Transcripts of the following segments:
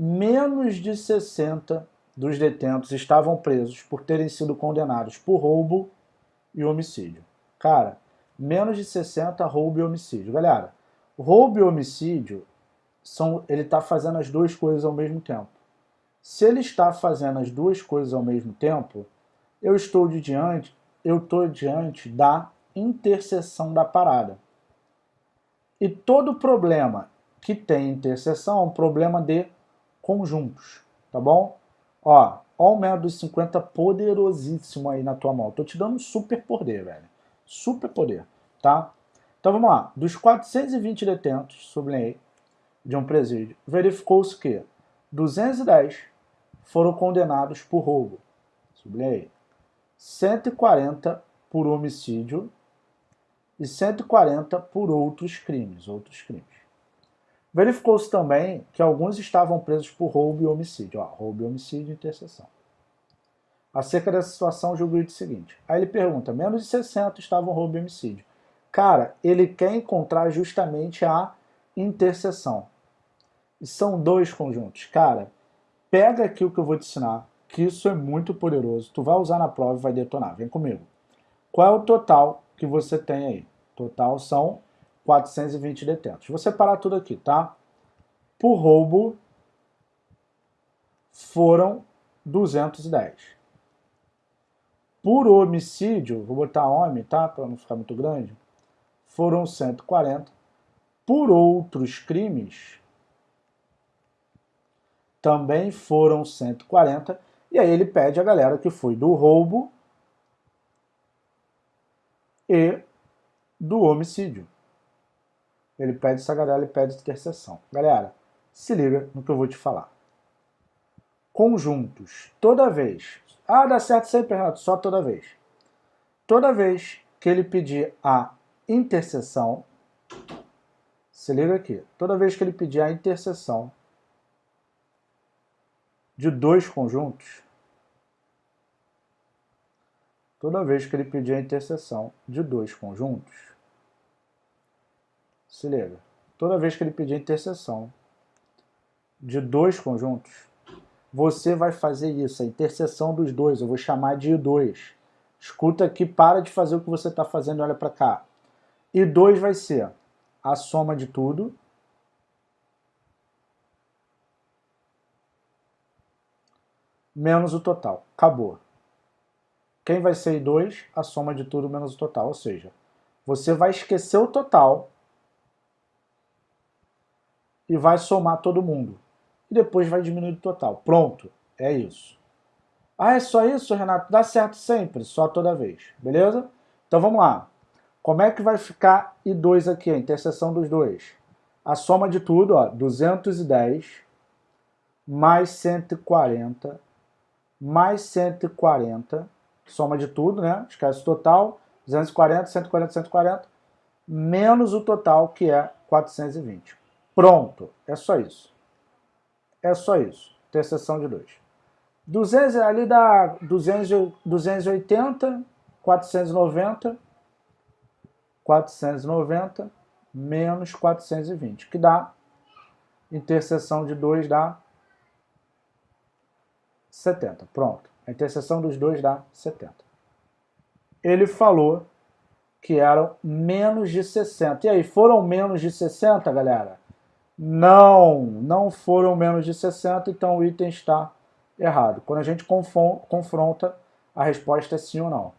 menos de 60 dos detentos estavam presos por terem sido condenados por roubo e homicídio. Cara, menos de 60 roubo e homicídio. Galera, roubo e homicídio, são, ele está fazendo as duas coisas ao mesmo tempo. Se ele está fazendo as duas coisas ao mesmo tempo, eu estou de diante, eu estou diante da interseção da parada. E todo problema que tem interseção é um problema de conjuntos, tá bom? Ó, ó o método 50 poderosíssimo aí na tua mão. Tô te dando super poder, velho. Super poder, tá? Então vamos lá. Dos 420 detentos, sublinhei, de um presídio, verificou-se que 210 foram condenados por roubo, sublinhei, 140 por homicídio e 140 por outros crimes, outros crimes. Verificou-se também que alguns estavam presos por roubo e homicídio, ó, roubo e homicídio interseção. Acerca dessa situação, julgo o seguinte. Aí ele pergunta, menos de 60 estavam roubo e homicídio. Cara, ele quer encontrar justamente a interseção. E são dois conjuntos. Cara, pega aqui o que eu vou te ensinar, que isso é muito poderoso. Tu vai usar na prova e vai detonar. Vem comigo. Qual é o total que você tem aí? Total são 420 detentos. Vou separar tudo aqui, tá? Por roubo, foram 210. Por homicídio, vou botar homem, tá? Para não ficar muito grande, foram 140. Por outros crimes, também foram 140. E aí ele pede a galera que foi do roubo e do homicídio. Ele pede galera, ele pede interseção. Galera, se liga no que eu vou te falar. Conjuntos, toda vez. Ah, dá certo sempre, Renato, só toda vez. Toda vez que ele pedir a interseção, se liga aqui, toda vez que ele pedir a interseção de dois conjuntos, toda vez que ele pedir a interseção de dois conjuntos, se liga, toda vez que ele pedir interseção de dois conjuntos, você vai fazer isso, a interseção dos dois, eu vou chamar de I2. Escuta aqui, para de fazer o que você está fazendo e olha para cá. I2 vai ser a soma de tudo menos o total. Acabou. Quem vai ser I2? A soma de tudo menos o total. Ou seja, você vai esquecer o total e vai somar todo mundo. E depois vai diminuir o total. Pronto. É isso. Ah, é só isso, Renato? Dá certo sempre, só toda vez. Beleza? Então vamos lá. Como é que vai ficar I2 aqui, a interseção dos dois? A soma de tudo, ó, 210 mais 140 mais 140, soma de tudo, né? Esquece o total, 240, 140, 140, menos o total, que é 420. Pronto, é só isso. É só isso, interseção de 2. 200, ali dá 200, 280, 490, 490 menos 420, que dá, interseção de 2 dá 70. Pronto. A interseção dos dois dá 70. Ele falou que eram menos de 60. E aí, foram menos de 60, galera? Não, não foram menos de 60, então o item está errado. Quando a gente confronta, a resposta é sim ou não.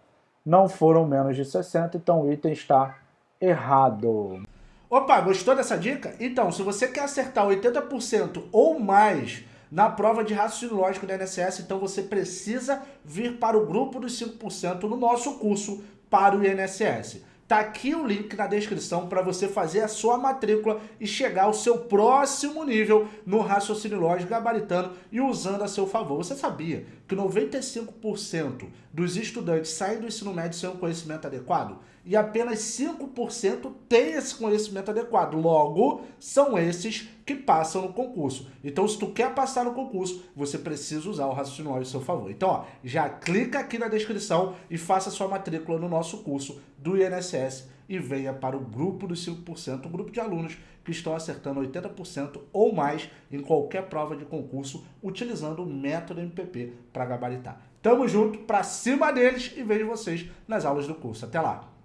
Não foram menos de 60, então o item está errado. Opa, gostou dessa dica? Então, se você quer acertar 80% ou mais na prova de raciocínio lógico da INSS, então você precisa vir para o grupo dos 5% no nosso curso para o INSS. Tá aqui o link na descrição para você fazer a sua matrícula e chegar ao seu próximo nível no raciocínio lógico gabaritano e usando a seu favor. Você sabia que 95% dos estudantes saem do ensino médio sem um conhecimento adequado? E apenas 5% tem esse conhecimento adequado. Logo, são esses que passam no concurso. Então, se tu quer passar no concurso, você precisa usar o raciocínio ao seu favor. Então, ó, já clica aqui na descrição e faça sua matrícula no nosso curso do INSS e venha para o grupo dos 5%, um grupo de alunos que estão acertando 80% ou mais em qualquer prova de concurso utilizando o método MPP para gabaritar. Tamo junto, para cima deles e vejo vocês nas aulas do curso. Até lá!